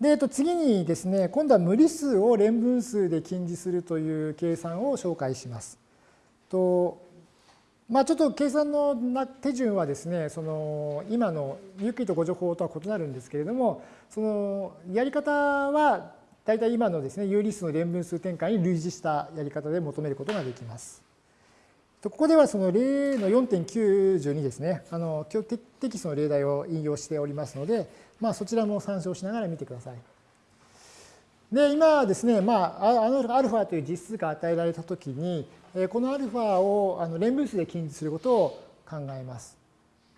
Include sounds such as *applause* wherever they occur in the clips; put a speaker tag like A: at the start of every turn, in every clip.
A: で、えっと、次にですね、今度は無理数を連分数で近似するという計算を紹介します。とまあ、ちょっと計算の手順はですね、その今のユークリッド誤助法とは異なるんですけれども、そのやり方は大体今のですね、有理数の連分数展開に類似したやり方で求めることができます。ここではその例の4.92ですね、あのテキストの例題を引用しておりますので、まあ、そちらも参照しながら見てください。で、今ですね、まあ、あのアルファという実数が与えられたときに、このアルファをあの連分数で近似することを考えます。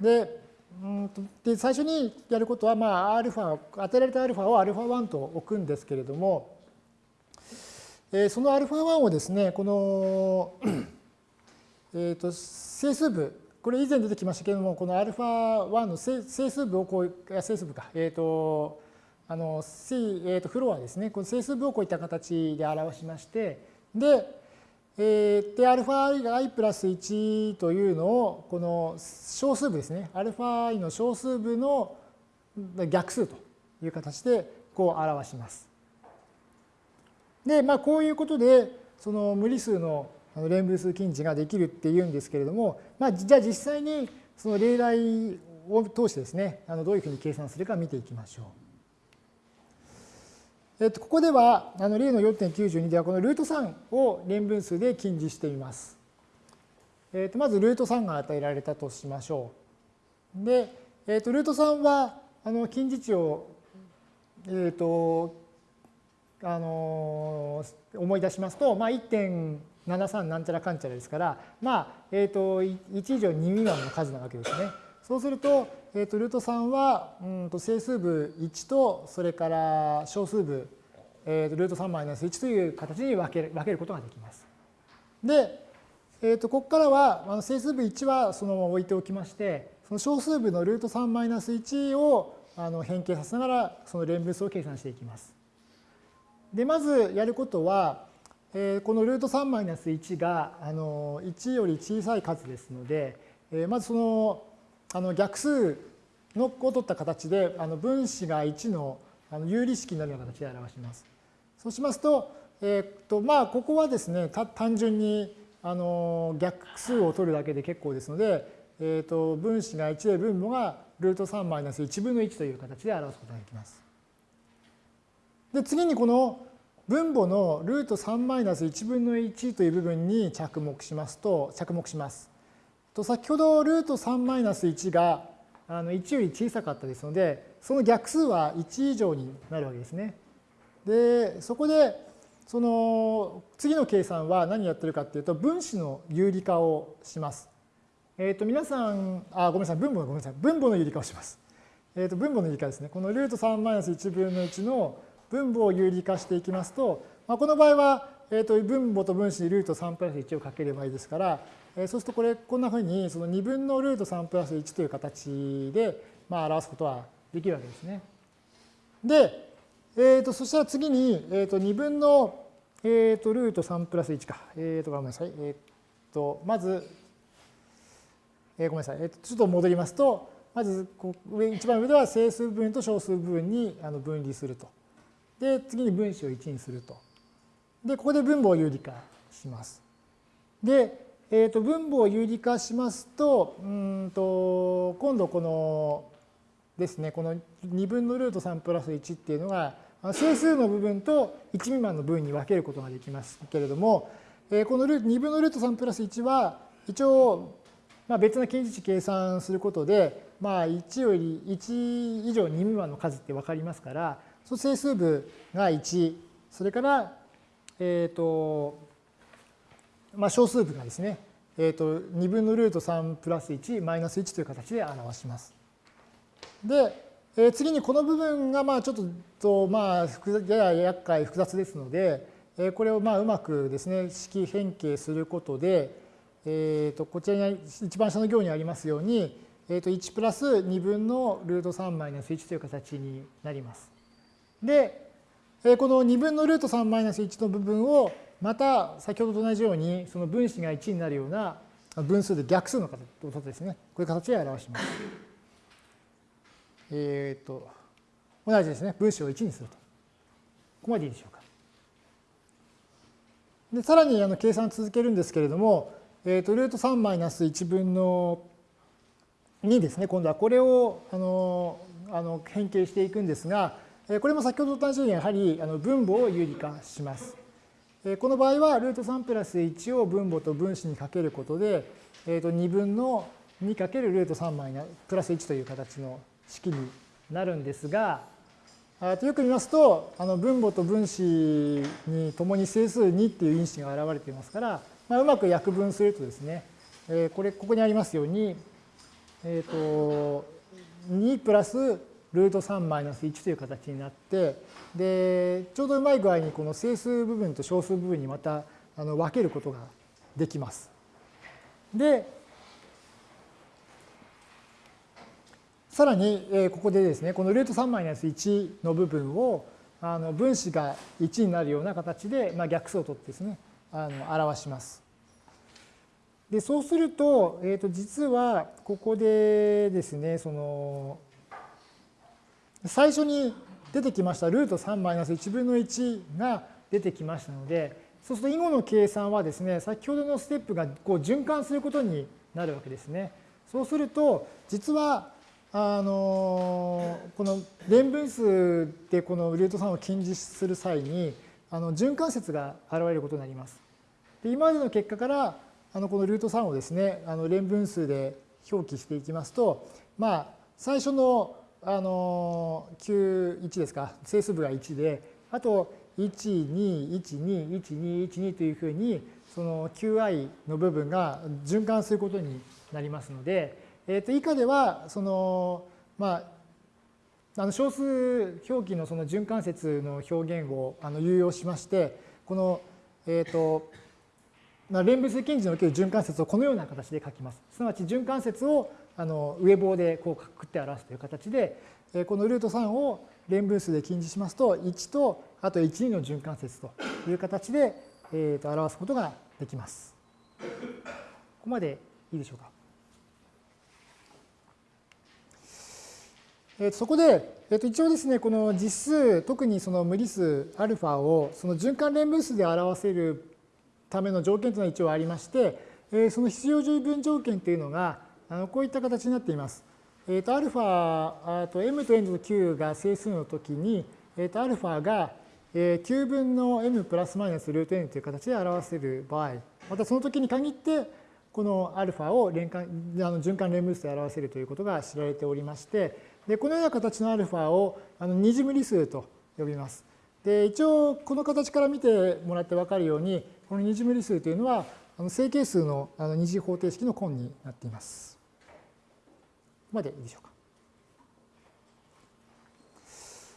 A: で、うんで最初にやることは、まあ、アルファ、与えられたアルファをアルファ1と置くんですけれども、えそのアルファ1をですね、この *clears throat* えっと整数部、これ以前出てきましたけれども、このアルファ1の整数部をこう、整数部か、えっ、ー、と、あの、C、えー、とフロアですね、この整数部をこういった形で表しまして、で、えー、で、アルファ i プラス1というのを、この小数部ですね、アルファ i の小数部の逆数という形でこう表します。で、まあ、こういうことで、その無理数のあの連分数近似ができるっていうんですけれども、まあ、じゃあ実際にその例題を通してですね、あのどういうふうに計算するか見ていきましょう。えっと、ここでは、あの例の4.92では、このルート3を連分数で近似してみます。えっと、まずルート3が与えられたとしましょう。で、えっと、ルート3は、あの近似値を、えっと、あの思い出しますと、まあ、73なんちゃらかんちゃらですから、まあ、えっと、1以上2未満の数なわけですね。そうすると、えー、とルート3はうんと整数部1とそれから小数部、えー、とルート3マイナス1という形に分ける分けることができます。で、えー、とここからはあの整数部1はそのまま置いておきましてその小数部のルート3マイナス1をあの変形させながらその連分数を計算していきます。でまずやることは、えー、このルート3マイナス1があの1より小さい数ですので、えー、まずそのあの逆数のを取った形であの分子が1のあの有理式になるような形で表します。そうしますと、えー、っとまあここはですね単純にあの逆数を取るだけで結構ですので、えー、っと分子が1で分母がルート3マイナス1分の1という形で表すことができます。で次にこの分母のルート3マイナス1分の1という部分に着目しますと着目します。と先ほどルート3マイナス1があの1より小さかったですので、その逆数は1以上になるわけですね。で、そこで、その次の計算は何やってるかっていうと、分子の有理化をします。えっ、ー、と、皆さん、あ、ごめんなさい、分母のごめんなさい、分母の有理化をします。えっ、ー、と、分母の有理化ですね。このルート3マイナス1分の1の分母を有理化していきますと、まあ、この場合は、えー、と分母と分子にルート3プラス1をかければいいですから、えそうするとこれこんなふうにその2分のルート3プラス1という形で、まあ、表すことはできるわけですね。で、えー、とそしたら次に、えー、と2分の、えー、とルート3プラス1か。えー、とごめんなさい。えー、とまず、えー、ごめんなさい。えー、とちょっと戻りますと、まず上一番上では整数部分と小数部分に分離すると。で、次に分子を1にすると。で、ここで分母を有理化します。で、えー、と分母を有理化しますとうんと今度このですねこの2分のルート3プラス1っていうのが整数の部分と1未満の分に分けることができますけれども、えー、この2分のルート3プラス1は一応まあ別な近似値計算することで、まあ、1より1以上2未満の数って分かりますからそ整数部が1それからえっ、ー、とまあ、小数部がですね、えー、と2分のルート3プラス1マイナス1という形で表します。で、えー、次にこの部分がまあちょっとまあやや厄介複雑ですので、えー、これをまあうまくですね式変形することで、えー、とこちらに一番下の行にありますように、えー、と1プラス2分のルート3マイナス1という形になります。で、この2分のルート3マイナス1の部分をまた先ほどと同じようにその分子が1になるような分数で逆数の形ですね。こういう形で表します。えっ、と、同じですね。分子を1にすると。ここまでいいでしょうか。でさらにあの計算続けるんですけれども、えー、とルート3マイナス1分の2ですね、今度はこれをあのあの変形していくんですが、これも先ほどと同じようにやはり分母を有理化します。この場合はルート3プラス1を分母と分子にかけることで、えー、と2分の2かけるルート3マイナプラス1という形の式になるんですが、よく見ますと、あの分母と分子にともに整数2っていう因子が現れていますから、まあ、うまく約分するとですね、えこれ、ここにありますように、えっ、ー、と、2プラスルート3マイナス1という形になって、で、ちょうどうまい具合にこの整数部分と小数部分にまたあの分けることができます。で、さらに、えここでですね、このルート3マイナス1の部分をあの分子が1になるような形で、まあ、逆数を取ってですね、あの表します。で、そうすると、えっ、ー、と、実はここでですね、その、最初に出てきましたルート3マイナス1分の1が出てきましたので、そうすると囲碁の計算はですね、先ほどのステップがこう循環することになるわけですね。そうすると、実はあのこの連分数でこのルート3を近似する際にあの循環節が現れることになります。で今までの結果からあのこのルート3をですねあの連分数で表記していきますとまあ最初のあの91ですか整数部が1であと12121212というふうにその qi の部分が循環することになりますのでえー、と以下ではそのまああの小数表記のその循環節の表現をあの有用しましてこのえっ、ー、とまあ、連分数近似における循環節をこのような形で書きます。すなわち循環節をあの上棒でこうくくって表すという形で、えこのルート3を連分数で近似しますと1とあと12の循環節という形で、えー、と表すことができます。ここまでいいでしょうか。えそこで、えー、と一応ですね、この実数、特にその無理数 α をその循環連分数で表せるための条件というのは一応ありまして、えその必要十分条件というのが、あのこういった形になっています。えー、と α と m と n と q が整数のときに、えー、と α が9分の m プラスマイナスルート n という形で表せる場合、またその時に限って、この α を連環あの循環連分数で表せるということが知られておりまして、でこのような形の α をあの二次無理数と呼びます。で一応この形から見てもらって分かるようにこの二次無理数というのはあの整形数のあの二次方程式の根になっています。 までいいでしょうか。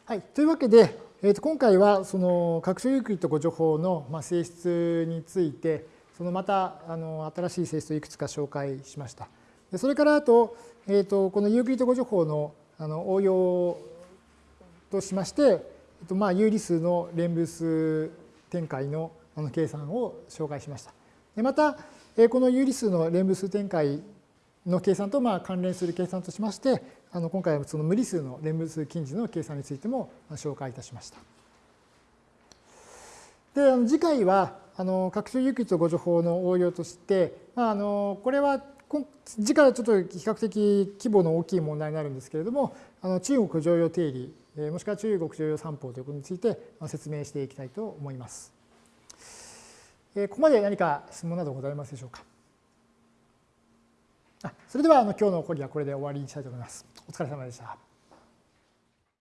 A: はい、というわけで、えー、と今回はその拡張ユークリッド誤助法の性質についてそのまたあの新しい性質をいくつか紹介しました。それからあと,、えー、とこのユークリッド誤助法のあの応用としまして、えっと、まあ有理数の連分数展開のあの計算を紹介しました。でまた、えこの有理数の連分数展開の計算とまあ関連する計算としまして、あの今回はその無理数の連分数近似の計算についても紹介いたしました。で、あの次回は、あの拡張有機と誤助法の応用として、まあ、あのこれは次からちょっと比較的規模の大きい問題になるんですけれども、あの中国常用定理、もしくは中国常用三法ということについて説明していきたいと思います。ここまで何か質問などございますでしょうか？それではあの今日の講義はこれで終わりにしたいと思います。お疲れ様でした。